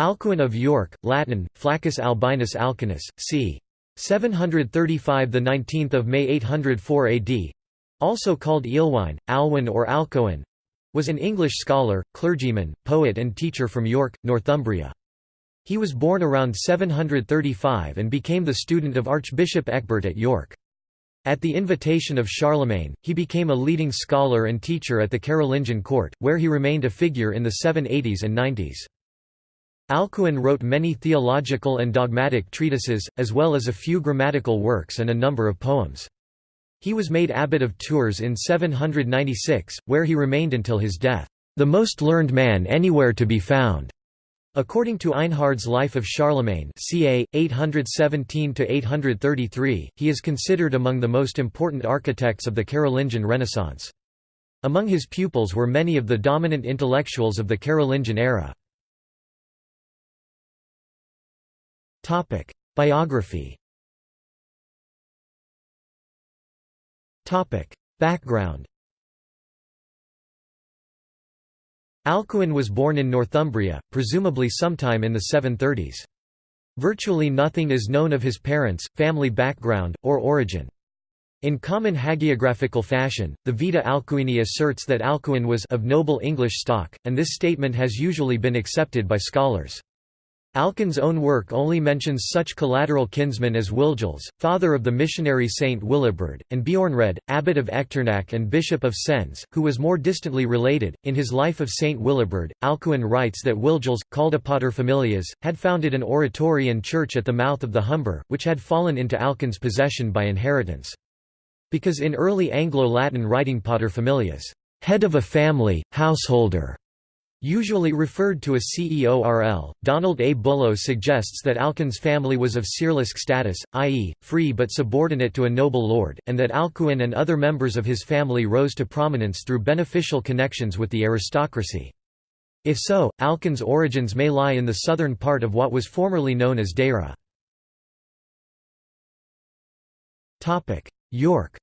Alcuin of York, Latin, Flaccus Albinus Alcuinus, c. 735 the 19th of May 804 AD, also called Ealhwine, Alhwin or Alcoin, was an English scholar, clergyman, poet and teacher from York, Northumbria. He was born around 735 and became the student of Archbishop Ecgbert at York. At the invitation of Charlemagne, he became a leading scholar and teacher at the Carolingian court, where he remained a figure in the 780s and 90s. Alcuin wrote many theological and dogmatic treatises, as well as a few grammatical works and a number of poems. He was made abbot of Tours in 796, where he remained until his death, "...the most learned man anywhere to be found." According to Einhard's Life of Charlemagne ca. 817–833, he is considered among the most important architects of the Carolingian Renaissance. Among his pupils were many of the dominant intellectuals of the Carolingian era. Biography Topic: Background Alcuin was born in Northumbria, presumably sometime in the 730s. Virtually nothing is known of his parents, family background, or origin. In common hagiographical fashion, the Vita Alcuini asserts that Alcuin was of noble English stock, and this statement has usually been accepted by scholars. Alcuin's own work only mentions such collateral kinsmen as Wilgils, father of the missionary Saint Willibrord, and Beornrad, abbot of Echternach and bishop of Sens, who was more distantly related. In his Life of Saint Willibrord, Alcuin writes that Wilgils, called a paterfamilias, had founded an oratory and church at the mouth of the Humber, which had fallen into Alcuin's possession by inheritance. Because in early Anglo-Latin writing paterfamilias, head of a family, householder, Usually referred to as CEORL, Donald A. Bullough suggests that Alcuin's family was of ceorlisc status, i.e., free but subordinate to a noble lord, and that Alcuin and other members of his family rose to prominence through beneficial connections with the aristocracy. If so, Alcuin's origins may lie in the southern part of what was formerly known as Deira. York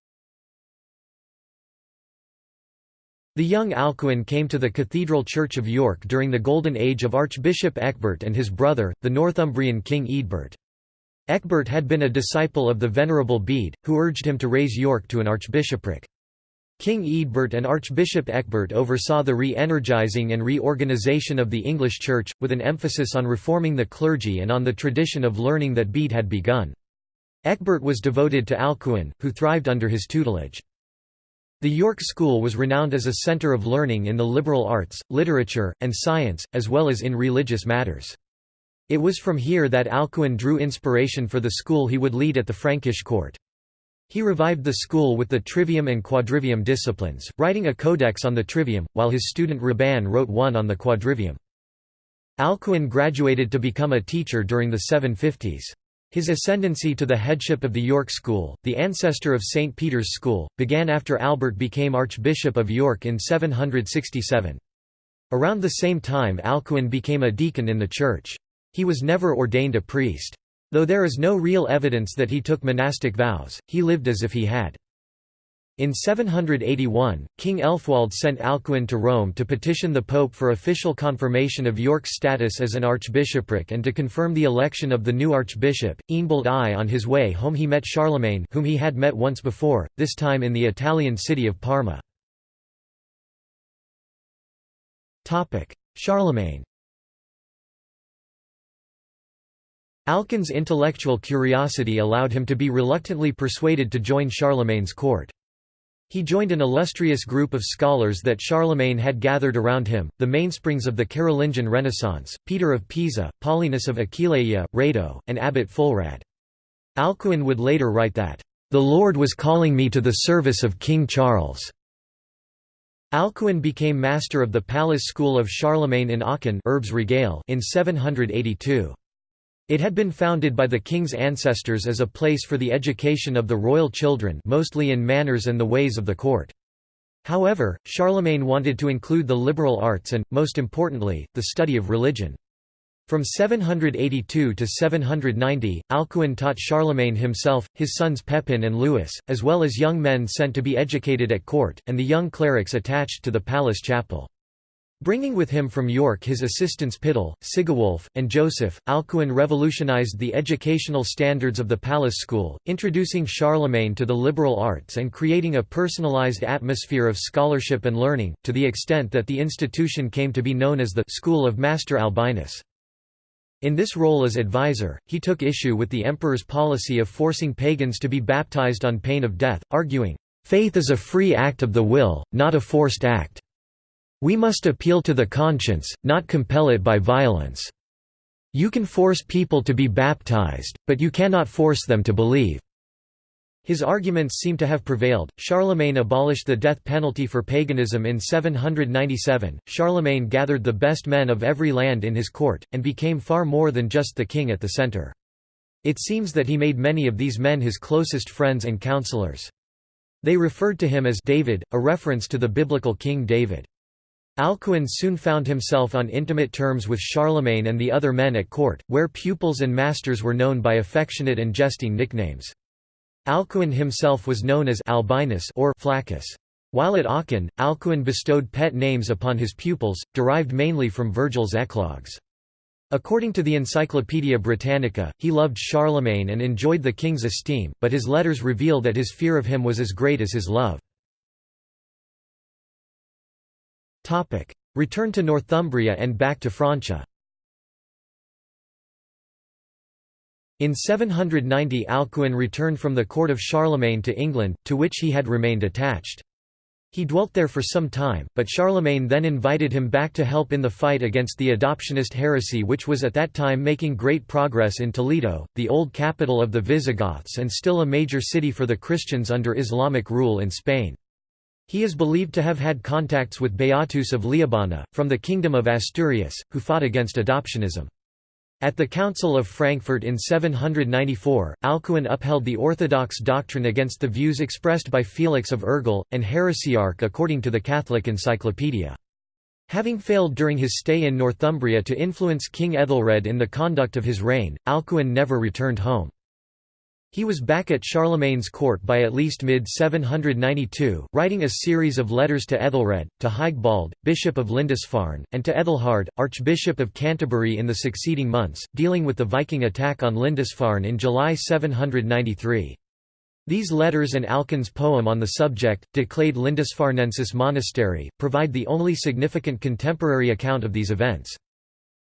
The young Alcuin came to the Cathedral Church of York during the Golden Age of Archbishop Ecgbert and his brother, the Northumbrian King Eadbert. Ecgbert had been a disciple of the Venerable Bede, who urged him to raise York to an archbishopric. King Eadbert and Archbishop Ecgbert oversaw the re-energizing and reorganization of the English Church, with an emphasis on reforming the clergy and on the tradition of learning that Bede had begun. Ecgbert was devoted to Alcuin, who thrived under his tutelage. The York School was renowned as a centre of learning in the liberal arts, literature, and science, as well as in religious matters. It was from here that Alcuin drew inspiration for the school he would lead at the Frankish court. He revived the school with the trivium and quadrivium disciplines, writing a codex on the trivium, while his student Hraban wrote one on the quadrivium. Alcuin graduated to become a teacher during the 750s. His ascendancy to the headship of the York School, the ancestor of St. Peter's School, began after Albert became Archbishop of York in 767. Around the same time Alcuin became a deacon in the church. He was never ordained a priest. Though there is no real evidence that he took monastic vows, he lived as if he had. In 781, King Elfwald sent Alcuin to Rome to petition the Pope for official confirmation of York's status as an archbishopric and to confirm the election of the new archbishop. Eanbald I on his way home he met Charlemagne whom he had met once before, this time in the Italian city of Parma. Charlemagne Alcuin's intellectual curiosity allowed him to be reluctantly persuaded to join Charlemagne's court. He joined an illustrious group of scholars that Charlemagne had gathered around him, the mainsprings of the Carolingian Renaissance, Peter of Pisa, Paulinus of Aquileia, Rado, and Abbot Fulrad. Alcuin would later write that, "...the Lord was calling me to the service of King Charles." Alcuin became master of the palace school of Charlemagne in Aachen in 782. It had been founded by the king's ancestors as a place for the education of the royal children mostly in manners and the ways of the court. However, Charlemagne wanted to include the liberal arts and, most importantly, the study of religion. From 782 to 790, Alcuin taught Charlemagne himself, his sons Pepin and Louis, as well as young men sent to be educated at court, and the young clerics attached to the palace chapel. Bringing with him from York his assistants Pyttel, Sigewulf, and Joseph, Alcuin revolutionized the educational standards of the palace school, introducing Charlemagne to the liberal arts and creating a personalized atmosphere of scholarship and learning, to the extent that the institution came to be known as the «School of Master Albinus». In this role as advisor, he took issue with the emperor's policy of forcing pagans to be baptized on pain of death, arguing, "...faith is a free act of the will, not a forced act." We must appeal to the conscience, not compel it by violence. You can force people to be baptized, but you cannot force them to believe. His arguments seem to have prevailed. Charlemagne abolished the death penalty for paganism in 797. Charlemagne gathered the best men of every land in his court, and became far more than just the king at the center. It seems that he made many of these men his closest friends and counselors. They referred to him as David, a reference to the biblical King David. Alcuin soon found himself on intimate terms with Charlemagne and the other men at court, where pupils and masters were known by affectionate and jesting nicknames. Alcuin himself was known as Albinus or Flaccus. While at Aachen, Alcuin bestowed pet names upon his pupils, derived mainly from Virgil's eclogues. According to the Encyclopaedia Britannica, he loved Charlemagne and enjoyed the king's esteem, but his letters reveal that his fear of him was as great as his love. Return to Northumbria and back to Francia In 790 Alcuin returned from the court of Charlemagne to England, to which he had remained attached. He dwelt there for some time, but Charlemagne then invited him back to help in the fight against the adoptionist heresy which was at that time making great progress in Toledo, the old capital of the Visigoths and still a major city for the Christians under Islamic rule in Spain. He is believed to have had contacts with Beatus of Liébana, from the Kingdom of Asturias, who fought against adoptionism. At the Council of Frankfurt in 794, Alcuin upheld the orthodox doctrine against the views expressed by Felix of Urgell, and heresiarch according to the Catholic Encyclopedia. Having failed during his stay in Northumbria to influence King Ethelred in the conduct of his reign, Alcuin never returned home. He was back at Charlemagne's court by at least mid-792, writing a series of letters to Ethelred, to Higbald, Bishop of Lindisfarne, and to Ethelhard, Archbishop of Canterbury in the succeeding months, dealing with the Viking attack on Lindisfarne in July 793. These letters and Alcuin's poem on the subject, De Clade Lindisfarnensis Monastery, provide the only significant contemporary account of these events.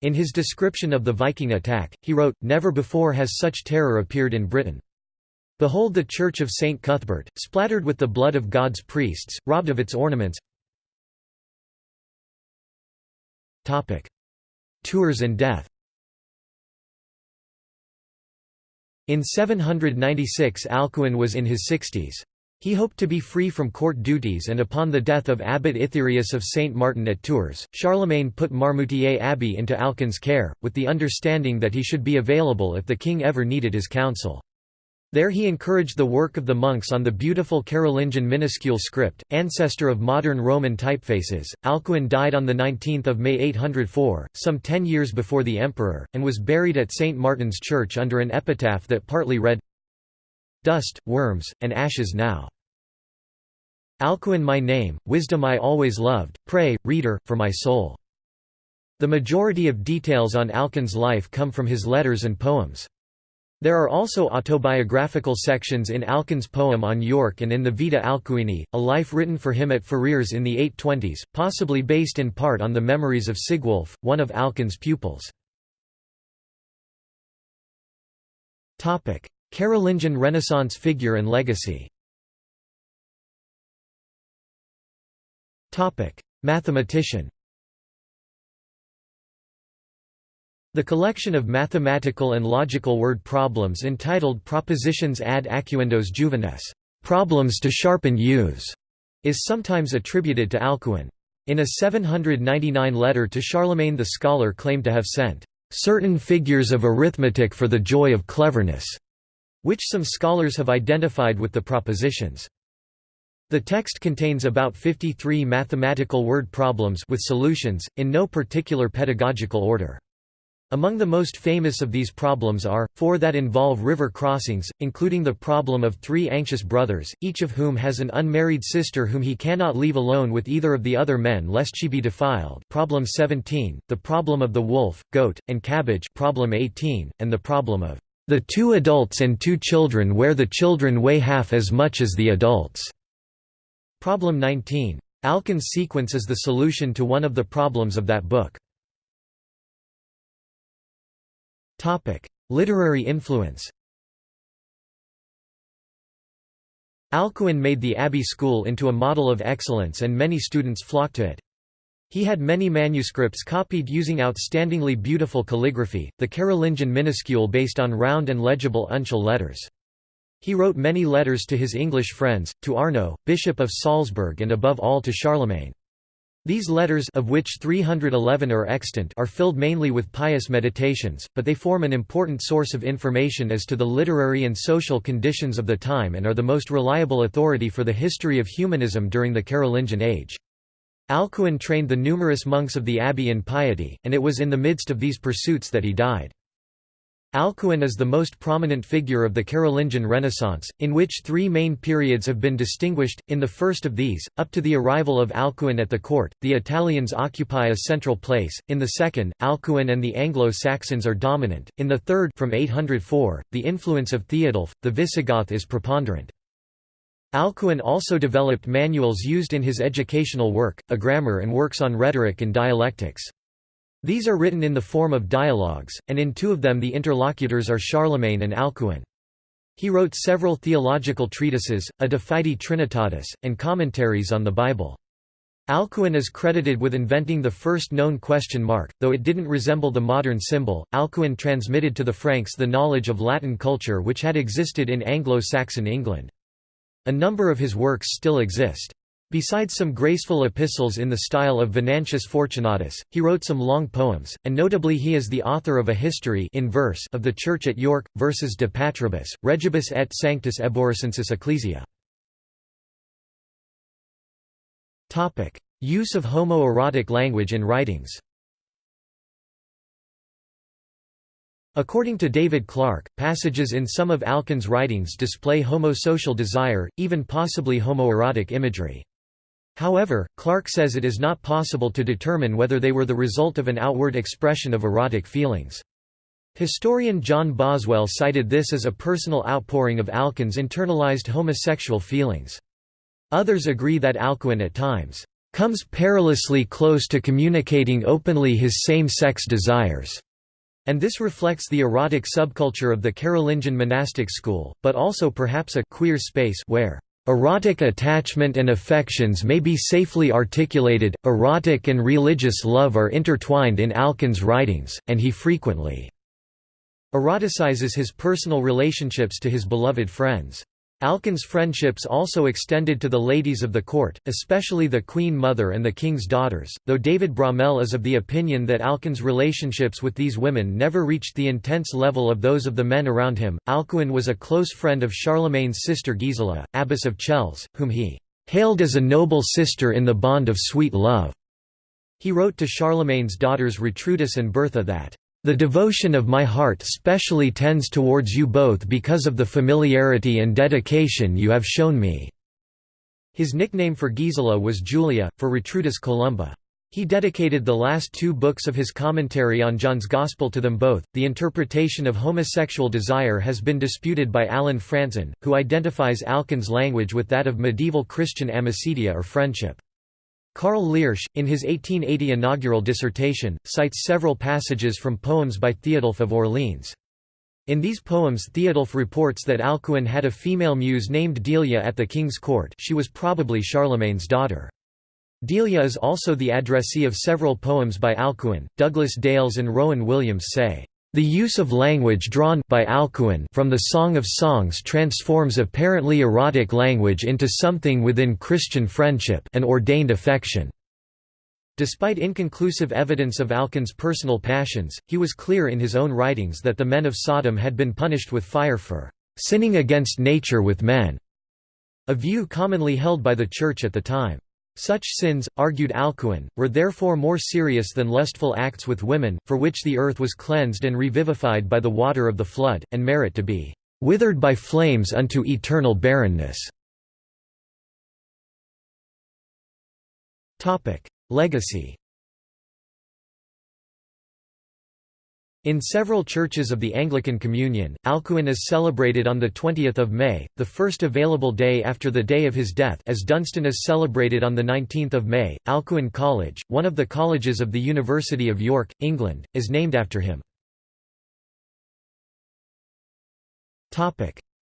In his description of the Viking attack, he wrote, Never before has such terror appeared in Britain. Behold the church of St. Cuthbert, splattered with the blood of God's priests, robbed of its ornaments Tours and death In 796 Alcuin was in his sixties. He hoped to be free from court duties and upon the death of Abbot Itherius of St. Martin at Tours, Charlemagne put Marmoutier Abbey into Alcuin's care, with the understanding that he should be available if the king ever needed his counsel. There he encouraged the work of the monks on the beautiful Carolingian minuscule script, ancestor of modern Roman typefaces. Alcuin died on 19 May 804, some ten years before the emperor, and was buried at St. Martin's Church under an epitaph that partly read, Dust, worms, and ashes now. Alcuin my name, wisdom I always loved, pray, reader, for my soul. The majority of details on Alcuin's life come from his letters and poems. There are also autobiographical sections in Alcuin's poem on York and in the Vita Alcuini, a life written for him at Ferrières in the 820s, possibly based in part on the memories of Sigwulf, one of Alcuin's pupils. Carolingian Renaissance figure and legacy. Mathematician The collection of mathematical and logical word problems entitled Propositiones ad acuendos juvenes problems to sharpen youths", is sometimes attributed to Alcuin. In a 799 letter to Charlemagne the scholar claimed to have sent certain figures of arithmetic for the joy of cleverness, which some scholars have identified with the propositions. The text contains about 53 mathematical word problems with solutions, in no particular pedagogical order. Among the most famous of these problems are, four that involve river crossings, including the problem of three anxious brothers, each of whom has an unmarried sister whom he cannot leave alone with either of the other men lest she be defiled problem 17, the problem of the wolf, goat, and cabbage problem 18, and the problem of the two adults and two children where the children weigh half as much as the adults. Problem 19. Alcuin's sequence is the solution to one of the problems of that book. Literary influence Alcuin made the Abbey School into a model of excellence and many students flocked to it. He had many manuscripts copied using outstandingly beautiful calligraphy, the Carolingian minuscule based on round and legible uncial letters. He wrote many letters to his English friends, to Arno, Bishop of Salzburg and above all to Charlemagne. These letters of which 311 are extant are filled mainly with pious meditations, but they form an important source of information as to the literary and social conditions of the time and are the most reliable authority for the history of humanism during the Carolingian age. Alcuin trained the numerous monks of the abbey in piety, and it was in the midst of these pursuits that he died. Alcuin is the most prominent figure of the Carolingian Renaissance, in which three main periods have been distinguished. In the first of these, up to the arrival of Alcuin at the court, the Italians occupy a central place. In the second, Alcuin and the Anglo-Saxons are dominant. In the third, from 804, the influence of Theodulf, the Visigoth is preponderant. Alcuin also developed manuals used in his educational work, a grammar and works on rhetoric and dialectics. These are written in the form of dialogues, and in two of them the interlocutors are Charlemagne and Alcuin. He wrote several theological treatises, a De Fide Trinitatis, and commentaries on the Bible. Alcuin is credited with inventing the first known question mark, though it didn't resemble the modern symbol. Alcuin transmitted to the Franks the knowledge of Latin culture which had existed in Anglo-Saxon England. A number of his works still exist. Besides some graceful epistles in the style of Venantius Fortunatus, he wrote some long poems, and notably he is the author of a history in verse of the Church at York, versus de Patribus, Regibus et Sanctus Euboricensis Ecclesia. Use of homoerotic language in writings According to David Clark, passages in some of Alcuin's writings display homosocial desire, even possibly homoerotic imagery. However, Clark says it is not possible to determine whether they were the result of an outward expression of erotic feelings. Historian John Boswell cited this as a personal outpouring of Alcuin's internalized homosexual feelings. Others agree that Alcuin at times comes perilously close to communicating openly his same-sex desires, and this reflects the erotic subculture of the Carolingian monastic school, but also perhaps a queer space where Erotic attachment and affections may be safely articulated. Erotic and religious love are intertwined in Alcuin's writings, and he frequently eroticizes his personal relationships to his beloved friends. Alcuin's friendships also extended to the ladies of the court, especially the queen mother and the king's daughters, though David Bromell is of the opinion that Alcuin's relationships with these women never reached the intense level of those of the men around him. Alcuin was a close friend of Charlemagne's sister Gisela, abbess of Chelles, whom he hailed as a noble sister in the bond of sweet love. He wrote to Charlemagne's daughters Retrutus and Bertha that the devotion of my heart specially tends towards you both because of the familiarity and dedication you have shown me." His nickname for Gisela was Julia, for Retrutus Columba. He dedicated the last two books of his commentary on John's Gospel to them both. The interpretation of homosexual desire has been disputed by Allen Frantzen, who identifies Alcuin's language with that of medieval Christian amicitia or friendship. Karl Liersch, in his 1880 inaugural dissertation, cites several passages from poems by Theodulf of Orleans. In these poems Theodulf reports that Alcuin had a female muse named Delia at the king's court she was probably Charlemagne's daughter. Delia is also the addressee of several poems by Alcuin. Douglas Dales and Rowan Williams say, the use of language drawn by Alcuin from the Song of Songs transforms apparently erotic language into something within Christian friendship an ordained affection. Despite inconclusive evidence of Alcuin's personal passions, he was clear in his own writings that the men of Sodom had been punished with fire for sinning against nature with men, a view commonly held by the Church at the time. Such sins, argued Alcuin, were therefore more serious than lustful acts with women, for which the earth was cleansed and revivified by the water of the flood, and merit to be "...withered by flames unto eternal barrenness." Legacy In several churches of the Anglican Communion, Alcuin is celebrated on 20 May, the first available day after the day of his death as Dunstan is celebrated on 19 May. Alcuin College, one of the colleges of the University of York, England, is named after him.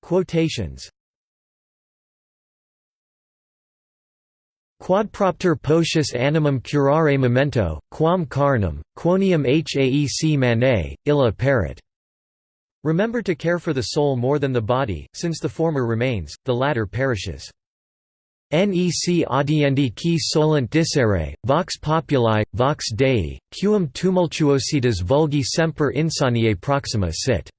Quotations Quadpropter potius animum curare memento, quam carnum, quonium haec mane, illa perit. Remember to care for the soul more than the body, since the former remains, the latter perishes. Nec audiendi qui solent dicere, vox populi, vox Dei, quum tumultuositas vulgi semper insaniae proxima sit.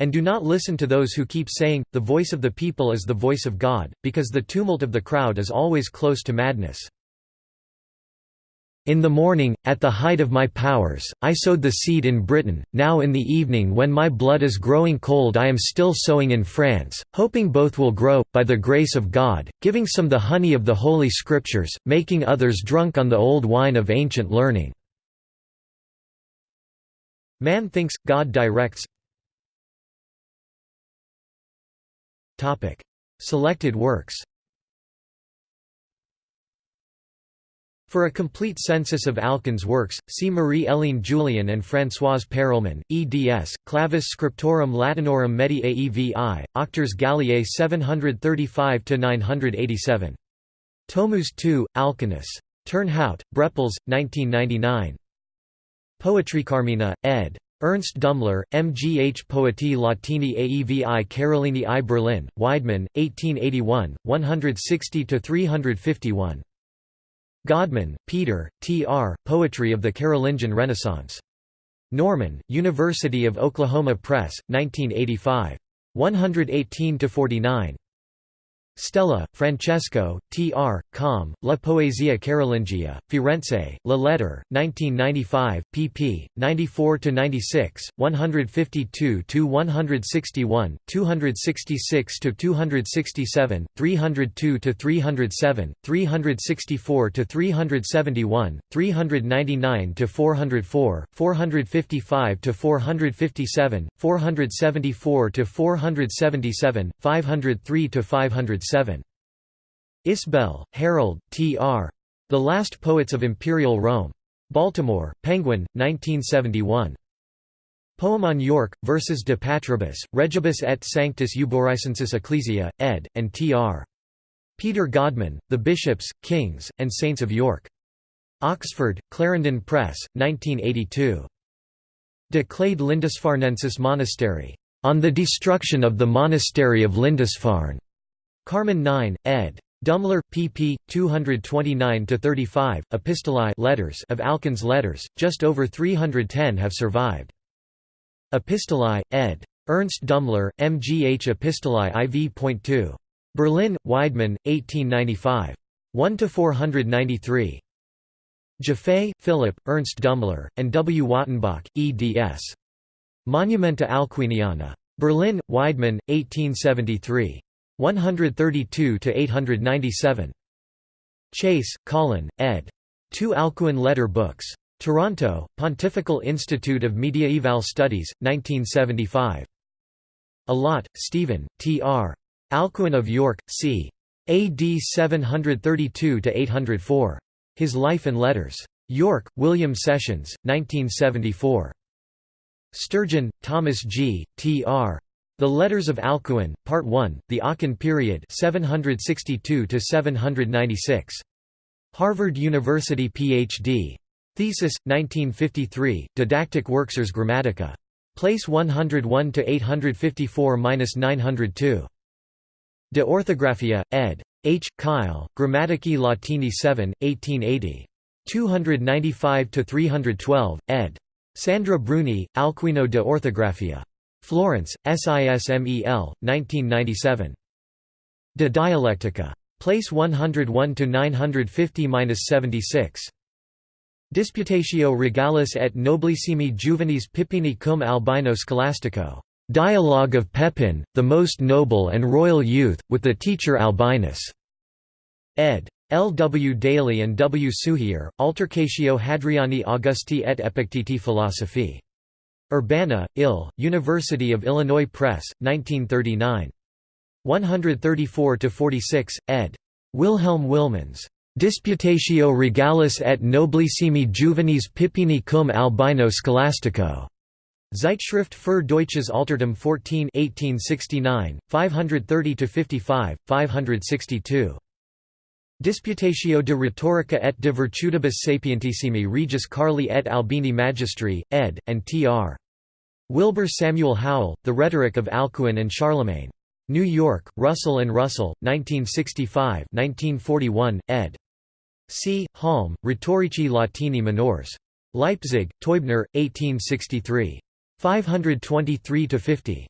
And do not listen to those who keep saying, the voice of the people is the voice of God, because the tumult of the crowd is always close to madness. In the morning, at the height of my powers, I sowed the seed in Britain, now in the evening when my blood is growing cold I am still sowing in France, hoping both will grow, by the grace of God, giving some the honey of the Holy Scriptures, making others drunk on the old wine of ancient learning. Man thinks, God directs Selected works For a complete census of Alcuin's works, see Marie-Hélène Jullien and Françoise Perelman, eds. Clavis Scriptorum Latinorum Medi Aevi, Auctores Galliae 735–987. Tomus II, Alcuinus. Turnhout, Brepols, 1999. Poetry Carmina, ed. Ernst Dummler, MGH Poetae Latini Aevi Carolini I Berlin, Weidmann, 1881, 160–351. Godman, Peter, T. R., Poetry of the Carolingian Renaissance. Norman, University of Oklahoma Press, 1985. 118–49. Stella, Francesco, T. R., Com, La Poesia Carolingia, Firenze, La Lettere, 1995, pp. 94–96, 152–161, 266–267, 302–307, 364–371, 399–404, 455–457, 474–477, 503–507 7. Isbell, Harold, T. R. The Last Poets of Imperial Rome. Baltimore, Penguin, 1971. Poem on York, Versus de Patribus, Regibus et Sanctus Euboricensis Ecclesia, ed., and T. R. Peter Godman, The Bishops, Kings, and Saints of York. Oxford, Clarendon Press, 1982. De Clade Lindisfarnensis Monastery. On the Destruction of the Monastery of Lindisfarne. Carmen 9, ed. Dummler, pp. 229–35, Epistolae letters of Alcuin's letters, just over 310 have survived. Epistolae, ed. Ernst Dummler, MGH Epistolae IV.2. Berlin, Weidmann, 1895. 1–493. Jaffe, Philip, Ernst Dummler, and W. Wattenbach, eds. Monumenta Alcuiniana. Berlin, Weidmann, 1873. 132 to 897. Chase, Colin, ed. Two Alcuin letter books. Toronto, Pontifical Institute of Mediaeval Studies, 1975. Allott, Stephen, T.R. Alcuin of York, c. AD 732–804. His Life and Letters. York, William Sessions, 1974. Sturgeon, Thomas G., T.R. The Letters of Alcuin, Part 1, The Aachen Period 762 Harvard University Ph.D. Thesis, 1953, Didactic Worksers Grammatica. Place 101–854–902. De Orthographia, ed. H. Keil, Grammatici Latini 7, 1880. 295–312, ed. Sandra Bruni, Alcuino de Orthographia. Florence, SISMEL, 1997. De Dialectica. Place 101 to 950-76. Disputatio regalis et noblissimi juvenis Pippini cum albino scholastico. Dialogue of Pepin, the most noble and royal youth, with the teacher Albinus. Ed. L. W. Daly and W. Suchier, Altercatio Hadriani Augusti et Epicteti Philosophie. Urbana, Ill., University of Illinois Press, 1939. 134–46, ed. Wilhelm Wilmans. Disputatio regalis et noblissimi juvenis Pippini cum albino scholastico. Zeitschrift für Deutsches Altertum 14 1869, 530–55, 562. Disputatio de rhetorica et de virtutibus sapientissimi regis Carli et Albini Magistri, ed., and tr. Wilbur Samuel Howell, The Rhetoric of Alcuin and Charlemagne. New York, Russell and Russell, 1965 1941, ed. C. Halm, Rhetorici Latini minors. Leipzig, Teubner, 1863. 523–50.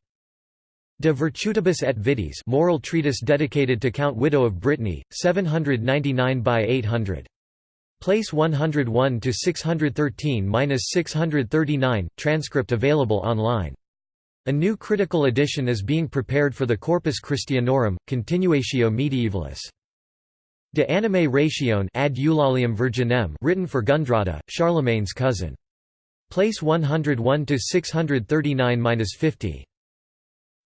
De Virtutibus et Vitis moral treatise dedicated to Count Wido of Brittany, 799 by 800. Place 101 to 613–639, transcript available online. A new critical edition is being prepared for the Corpus Christianorum, Continuatio Medievalis. De anime ratione ad Eulalium virginem written for Gundrada, Charlemagne's cousin. Place 101 to 639-50.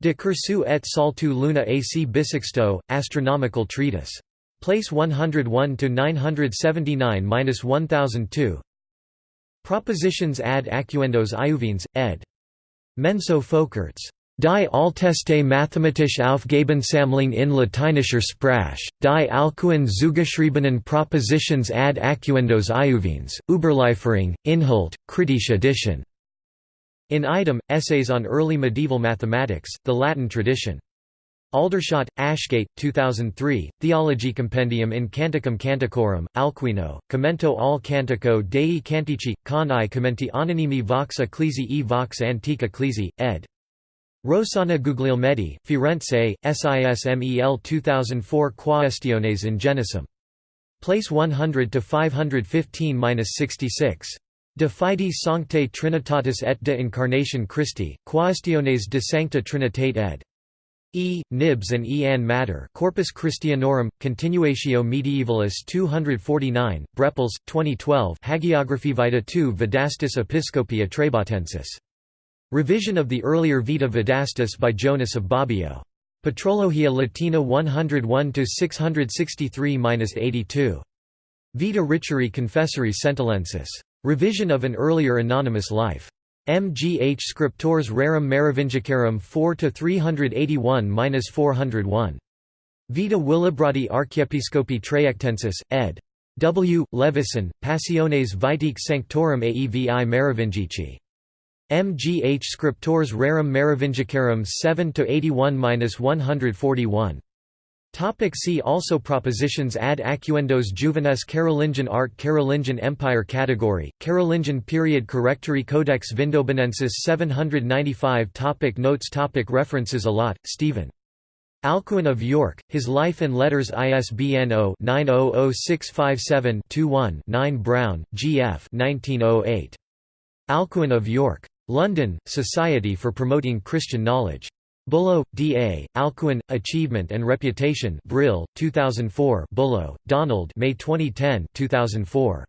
De cursu et saltu luna ac bisexto, astronomical treatise. Place 101 to 979-1002. Propositiones ad acuendos iuvenes, ed. Menso Folkerts. Die Alteste mathematisch Aufgabensammlung in lateinischer Sprache, die Alcuin zugeschriebenen Propositiones ad acuendos iuvenes, Überlieferung, Inhalt, kritische Edition. In item, Essays on Early Medieval Mathematics, the Latin Tradition. Aldershot, Ashgate, 2003, Theology Compendium in Canticum Canticorum, Alcuino, Commento al Cantico dei Cantici, con i commenti anonimi vox ecclesi e vox antica ecclesi, ed. Rossana Guglielmetti, Firenze, SISMEL 2004 Quaestiones in Genesum. Place 100 to 515-66. De Fide Sanctae Trinitatis et de Incarnation Christi, Quaestiones de Sancta Trinitate ed. E. Knibbs and E. Ann Matter Corpus Christianorum, Continuatio Medievalis 249, Brepols, 2012 Hagiography Vita II Vedastis Episcopia Trebatensis. Revision of the earlier Vita Vedastis by Jonas of Bobbio. Patrologia Latina 101–663–82. Vita Riccieri Confessori Sentilensis. Revision of an earlier anonymous life. MGH Scriptores Rerum Merovingicarum 4 381-401. Vita Willibrordi Archiepiscopi Traiectensis, ed. W. Levison, Passiones Vitae Sanctorum Aevi Merovingici. MGH Scriptores Rerum Merovingicarum 7 81-141. Topic see also Propositiones ad acuendos juvenes Carolingian art Carolingian Empire Category, Carolingian period Correctory Codex Vindobonensis 795 topic Notes topic References Allott, Stephen. Alcuin of York, His Life and Letters ISBN 0-900657-21-9 Brown, G. F. 1908. Alcuin of York. London, Society for Promoting Christian Knowledge. Bullough, D. A., Alcuin, Achievement and Reputation Brill, 2004 Bullough, Donald May 2010 2004.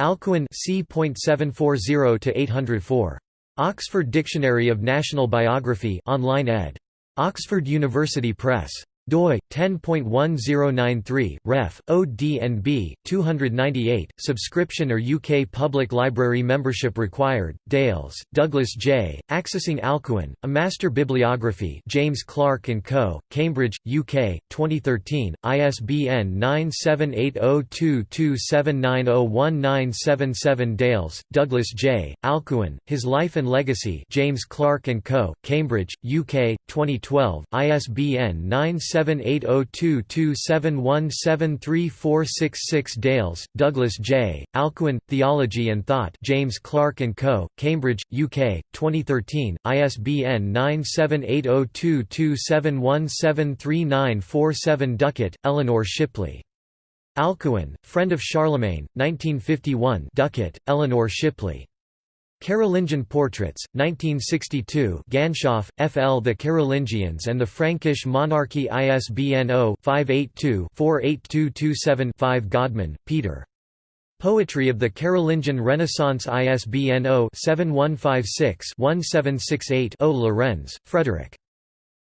Alcuin c.740–804. Oxford Dictionary of National Biography online ed. Oxford University Press doi 10.1093 ref OD&B 298 subscription or UK public library membership required Dales Douglas J accessing Alcuin a master bibliography James Clarke and Co Cambridge UK 2013 ISBN 9780227901977 Dales Douglas J Alcuin His Life and Legacy James Clarke and Co Cambridge UK 2012 ISBN 9 9780227173466 Dales, Douglas J., Alcuin, Theology and Thought James Clarke & Co., Cambridge, UK, 2013, ISBN 9780227173947 Duckett, Eleanor Shipley. Alcuin, Friend of Charlemagne, 1951 Duckett, Eleanor Shipley. Carolingian Portraits, 1962 Ganshof, F. L. The Carolingians and the Frankish Monarchy ISBN 0-582-48227-5 Godman, Peter. Poetry of the Carolingian Renaissance ISBN 0-7156-1768-0 Lorenz, Frederick.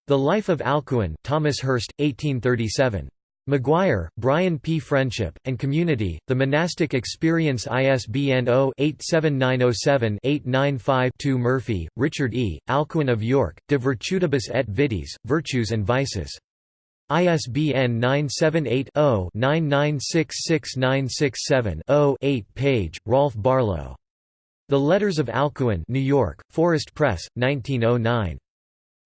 The Life of Alcuin Thomas Hurst, 1837. McGuire, Brian P. Friendship, and Community, The Monastic Experience ISBN 0-87907-895-2 Murphy, Richard E., Alcuin of York, De Virtutibus et Vitis, Virtues and Vices. ISBN 978-0-9966967-0 8 page, Rolf Barlow. The Letters of Alcuin New York, Forest Press, 1909.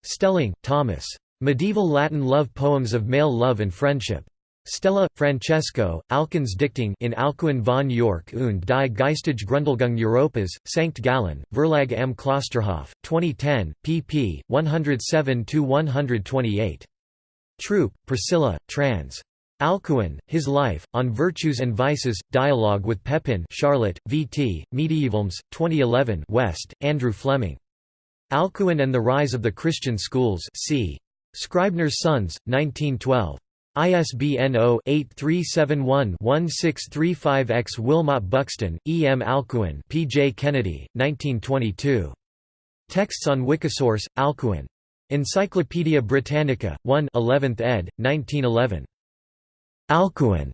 Stehling, Thomas. Medieval Latin love poems of male love and friendship. Stella, Francesco, Alcuin's Dichtung in Alcuin von York und die geistige Grundlegung Europas, Sankt Gallen, Verlag am Klosterhof, 2010, pp. 107–128. Throop, Priscilla, trans. Alcuin, His Life, On Virtues and Vices, Dialogue with Pepin Charlotte, V.T., Medievalism, 2011 West, Andrew Fleming. Alcuin and the Rise of the Christian Schools c. Scribner's Sons, 1912. ISBN 0-8371-1635-X Wilmot Buxton, E. M. Alcuin P. J. Kennedy, 1922. Texts on Wikisource, Alcuin. Encyclopædia Britannica, 1 11th ed., 1911. Alcuin.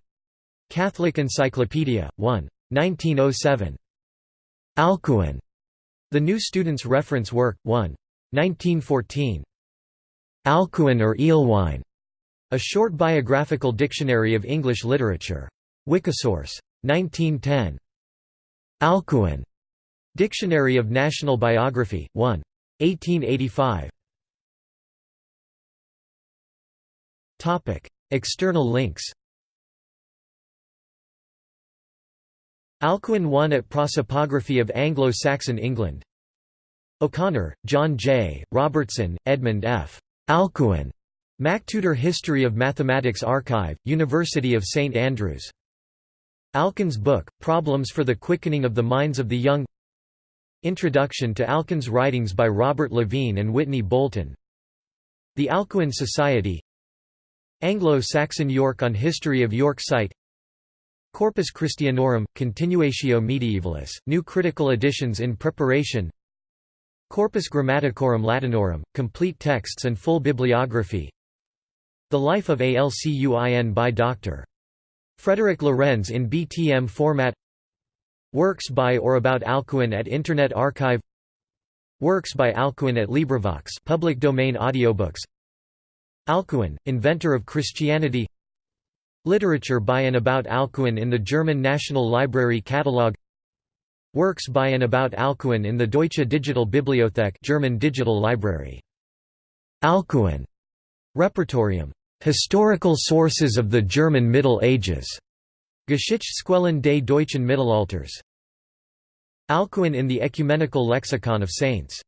Catholic Encyclopedia, 1. 1907. Alcuin. The New Student's Reference Work, 1. 1914. Alcuin or Ealhwine. A Short Biographical Dictionary of English Literature. Wikisource. 1910. Alcuin. Dictionary of National Biography, 1. 1885. External links Alcuin 1 at Prosopography of Anglo-Saxon England O'Connor, John J., Robertson, Edmund F. Alcuin. MacTutor History of Mathematics Archive, University of St Andrews. Alcuin's book, Problems for the Quickening of the Minds of the Young. Introduction to Alcuin's writings by Robert Levine and Whitney Bolton. The Alcuin Society. Anglo-Saxon York on History of York site. Corpus Christianorum, Continuatio Medievalis, new critical editions in preparation Corpus Grammaticorum Latinorum, complete texts and full bibliography. The Life of Alcuin by Dr. Frederick Lorenz in BTM format. Works by or about Alcuin at Internet Archive. Works by Alcuin at LibriVox public domain audiobooks. Alcuin, inventor of Christianity. Literature by and about Alcuin in the German National Library Catalogue Works by and about Alcuin in the Deutsche Digital Bibliothek German Digital Library. Alcuin. Repertorium Historical sources of the German Middle Ages. Geschichtsquellen des deutschen Mittelalters. Alcuin in the Ecumenical Lexicon of Saints